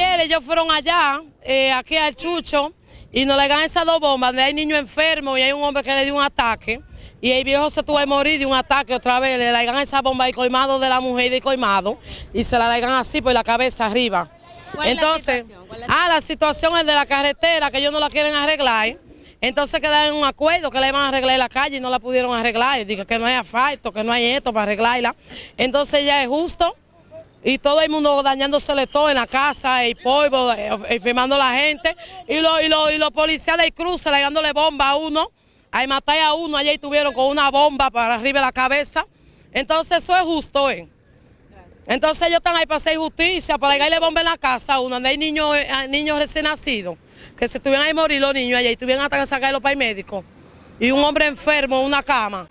ellos fueron allá, eh, aquí al Chucho, y nos le ganan esas dos bombas, donde hay niños enfermos y hay un hombre que le dio un ataque, y el viejo se tuvo que morir de un ataque otra vez, le dan esa bomba de coimado de la mujer de coimado, y se la dan así por la cabeza arriba. Entonces, ah, la situación es de la carretera, que ellos no la quieren arreglar, entonces quedan en un acuerdo que le iban a arreglar la calle y no la pudieron arreglar, digo que no hay asfalto, que no hay esto para arreglarla, entonces ya es justo y todo el mundo dañándosele todo en la casa, el polvo, eh, enfermando a la gente, y los y los policías del cruce bomba a uno, ahí matar a uno, allá estuvieron con una bomba para arriba de la cabeza, entonces eso es justo, ¿eh? Entonces ellos están ahí para hacer justicia, para darle bomba en la casa a uno, donde hay niños, eh, niños recién nacidos, que se estuvieran ahí morir los niños allá y tuvieran hasta que sacarlos para el médico, y un hombre enfermo en una cama.